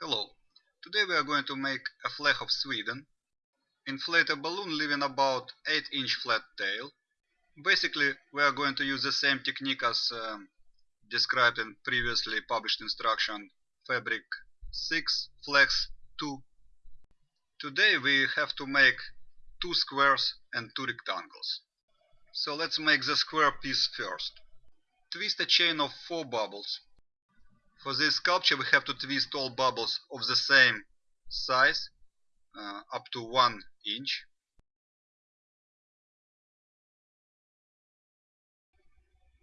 Hello, today we are going to make a flag of Sweden. Inflate a balloon leaving about 8 inch flat tail. Basically we are going to use the same technique as um, described in previously published instruction fabric 6 flags 2. Today we have to make two squares and two rectangles. So let's make the square piece first. Twist a chain of 4 bubbles for this sculpture we have to twist all bubbles of the same size uh, up to 1 inch.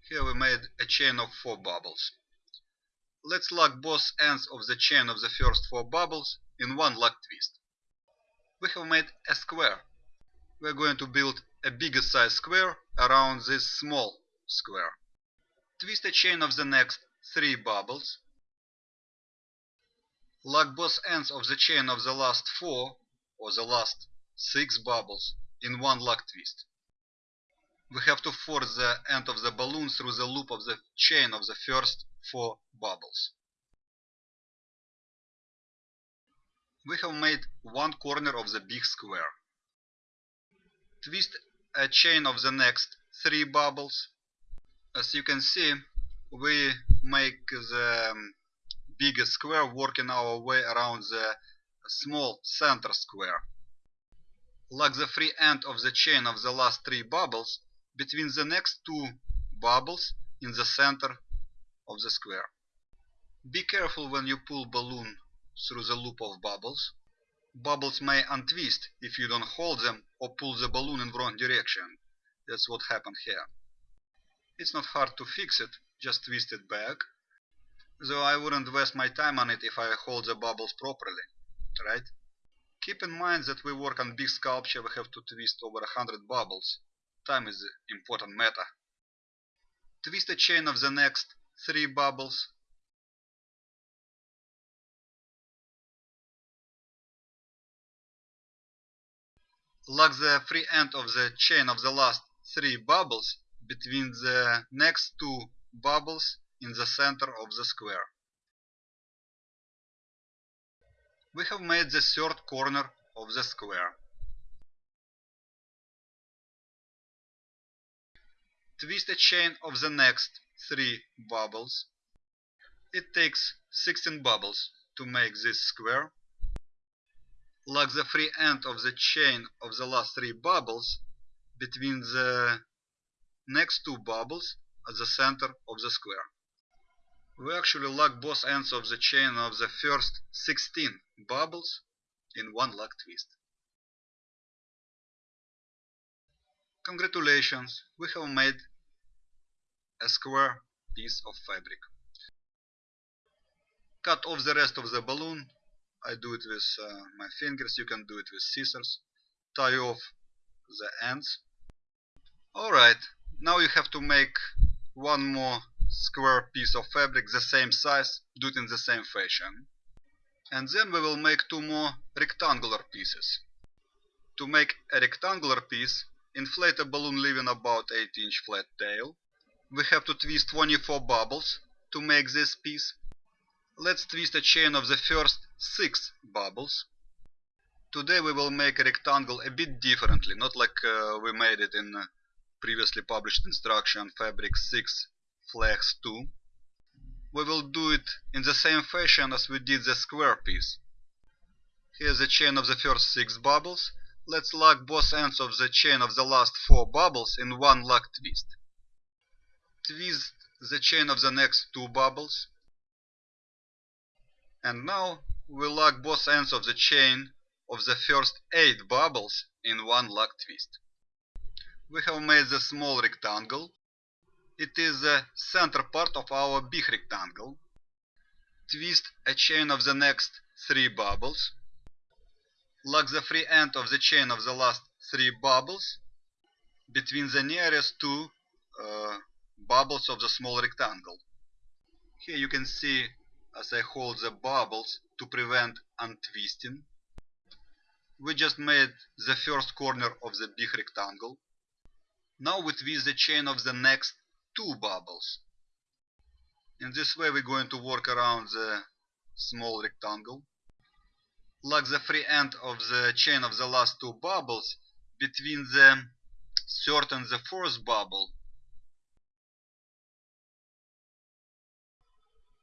Here we made a chain of 4 bubbles. Let's lock both ends of the chain of the first 4 bubbles in one lock twist. We have made a square. We are going to build a bigger size square around this small square. Twist a chain of the next 3 bubbles Lock both ends of the chain of the last four or the last six bubbles in one lock twist. We have to force the end of the balloon through the loop of the chain of the first four bubbles. We have made one corner of the big square. Twist a chain of the next three bubbles. As you can see, we make the um, bigger square working our way around the small center square. Like the free end of the chain of the last three bubbles between the next two bubbles in the center of the square. Be careful when you pull balloon through the loop of bubbles. Bubbles may untwist if you don't hold them or pull the balloon in wrong direction. That's what happened here. It's not hard to fix it, just twist it back though I wouldn't waste my time on it if I hold the bubbles properly, right? Keep in mind that we work on big sculpture, we have to twist over a hundred bubbles. Time is the important matter. Twist a chain of the next three bubbles. Lock the free end of the chain of the last three bubbles between the next two bubbles in the center of the square. We have made the third corner of the square. Twist a chain of the next three bubbles. It takes 16 bubbles to make this square. Lock the free end of the chain of the last three bubbles between the next two bubbles at the center of the square we actually lock both ends of the chain of the first 16 bubbles in one lock twist. Congratulations, we have made a square piece of fabric. Cut off the rest of the balloon. I do it with uh, my fingers, you can do it with scissors. Tie off the ends. Alright, now you have to make one more square piece of fabric the same size, do it in the same fashion. And then we will make two more rectangular pieces. To make a rectangular piece, inflate a balloon leaving about 8 inch flat tail. We have to twist 24 bubbles to make this piece. Let's twist a chain of the first 6 bubbles. Today we will make a rectangle a bit differently, not like uh, we made it in uh, previously published instruction fabric 6 flags 2. We will do it in the same fashion as we did the square piece. Here's the chain of the first 6 bubbles. Let's lock both ends of the chain of the last 4 bubbles in one lock twist. Twist the chain of the next 2 bubbles. And now we lock both ends of the chain of the first 8 bubbles in one lock twist. We have made the small rectangle it is the center part of our big rectangle. Twist a chain of the next three bubbles. Lock the free end of the chain of the last three bubbles between the nearest two uh, bubbles of the small rectangle. Here you can see as I hold the bubbles to prevent untwisting. We just made the first corner of the big rectangle. Now we twist the chain of the next two bubbles. In this way we're going to work around the small rectangle. Lock the free end of the chain of the last two bubbles between the third and the fourth bubble.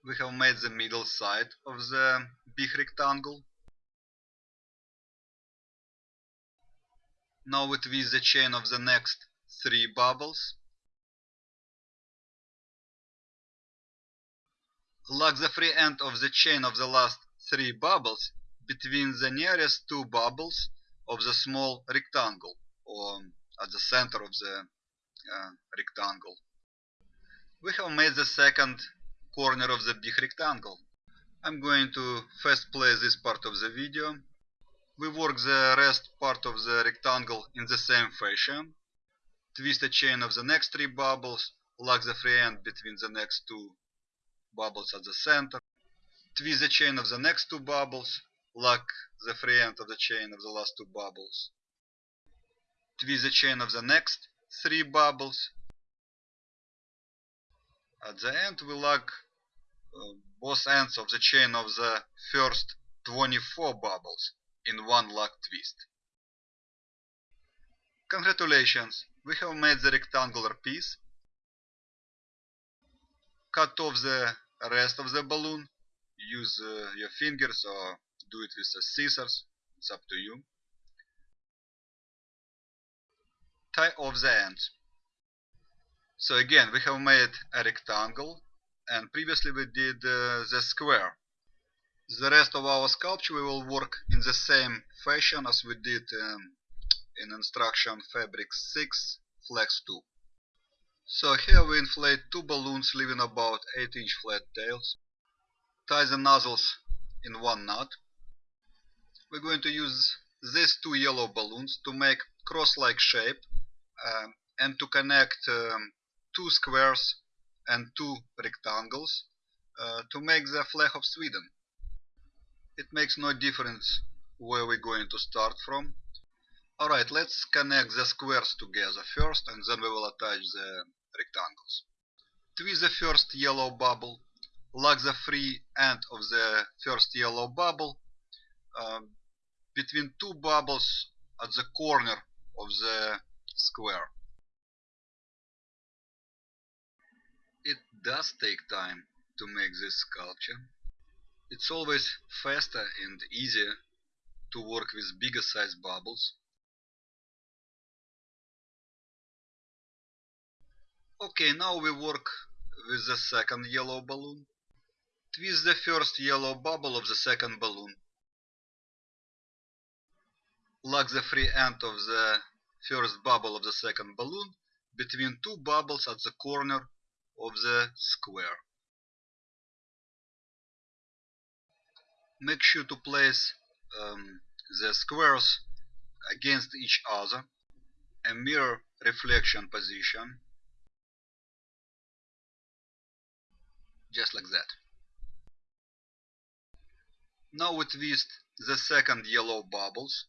We have made the middle side of the big rectangle. Now we twist the chain of the next three bubbles. Lock the free end of the chain of the last three bubbles between the nearest two bubbles of the small rectangle or at the center of the uh, rectangle. We have made the second corner of the big rectangle. I'm going to first play this part of the video. We work the rest part of the rectangle in the same fashion. Twist a chain of the next three bubbles, lock the free end between the next two bubbles at the center. Twist the chain of the next two bubbles, lock the free end of the chain of the last two bubbles. Twist the chain of the next three bubbles. At the end we lock uh, both ends of the chain of the first 24 bubbles in one lock twist. Congratulations, we have made the rectangular piece. Cut off the rest of the balloon. Use uh, your fingers or do it with the scissors. It's up to you. Tie off the ends. So again, we have made a rectangle and previously we did uh, the square. The rest of our sculpture we will work in the same fashion as we did um, in instruction fabric 6 flags 2. So here we inflate two balloons leaving about 8 inch flat tails. Tie the nozzles in one knot. We're going to use these two yellow balloons to make cross-like shape um, and to connect um, two squares and two rectangles uh, to make the flag of Sweden. It makes no difference where we're going to start from. Alright, let's connect the squares together first and then we will attach the rectangles. Twist the first yellow bubble, lock the free end of the first yellow bubble um, between two bubbles at the corner of the square. It does take time to make this sculpture. It's always faster and easier to work with bigger size bubbles. Okay, now we work with the second yellow balloon. Twist the first yellow bubble of the second balloon. Lock the free end of the first bubble of the second balloon between two bubbles at the corner of the square. Make sure to place um, the squares against each other, a mirror reflection position, just like that. Now we twist the second yellow bubbles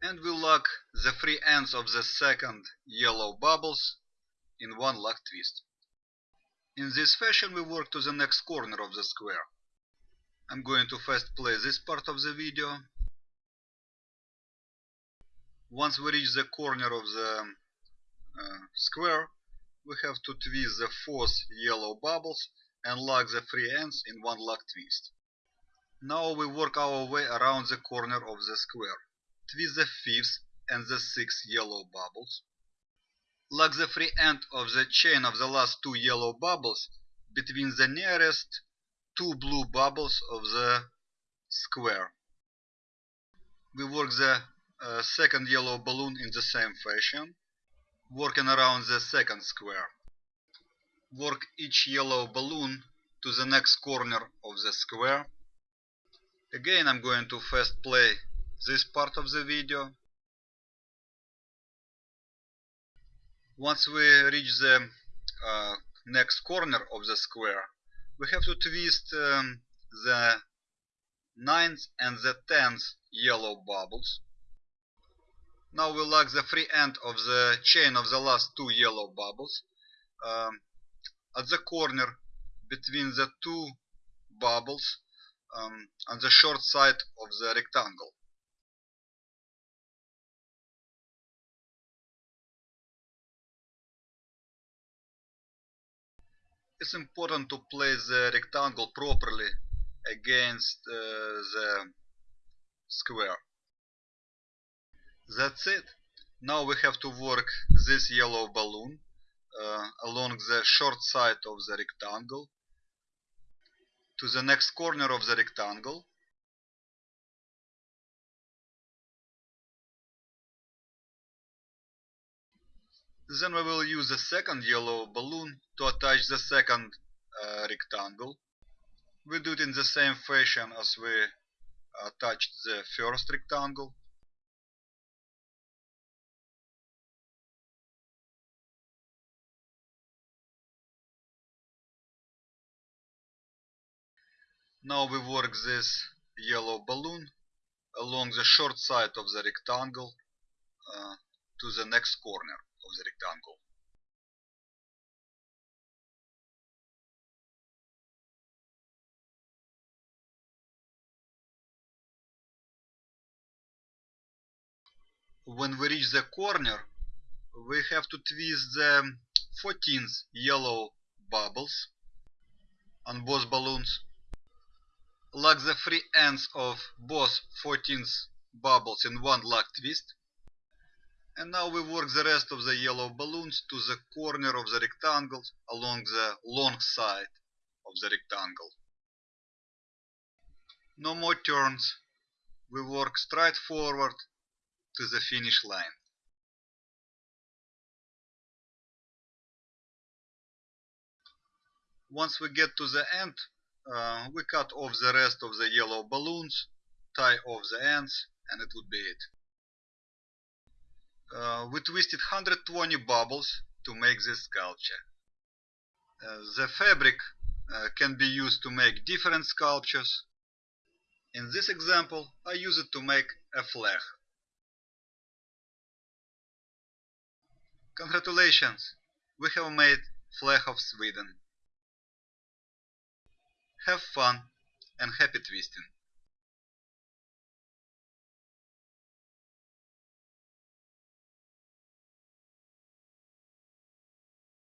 and we lock the free ends of the second yellow bubbles in one lock twist. In this fashion we work to the next corner of the square. I'm going to first play this part of the video. Once we reach the corner of the uh, square, we have to twist the fourth yellow bubbles and lock the free ends in one lock twist. Now we work our way around the corner of the square twist the fifth and the sixth yellow bubbles. Lock the free end of the chain of the last two yellow bubbles between the nearest two blue bubbles of the square. We work the uh, second yellow balloon in the same fashion, working around the second square. Work each yellow balloon to the next corner of the square. Again I'm going to fast play this part of the video. Once we reach the uh, next corner of the square, we have to twist um, the ninth and the tenth yellow bubbles. Now we lock the free end of the chain of the last two yellow bubbles um, at the corner between the two bubbles um, on the short side of the rectangle. It's important to place the rectangle properly against uh, the square. That's it. Now we have to work this yellow balloon uh, along the short side of the rectangle to the next corner of the rectangle Then we will use the second yellow balloon to attach the second uh, rectangle. We do it in the same fashion as we attached the first rectangle. Now we work this yellow balloon along the short side of the rectangle uh, to the next corner of the rectangle. When we reach the corner, we have to twist the 14th yellow bubbles on both balloons lock the free ends of both 14th bubbles in one lock twist. And now we work the rest of the yellow balloons to the corner of the rectangle along the long side of the rectangle. No more turns. We work straight forward to the finish line. Once we get to the end, uh, we cut off the rest of the yellow balloons, tie off the ends, and it would be it. Uh, we twisted 120 bubbles to make this sculpture. Uh, the fabric uh, can be used to make different sculptures. In this example, I use it to make a flag. Congratulations! We have made flag of Sweden. Have fun and happy twisting!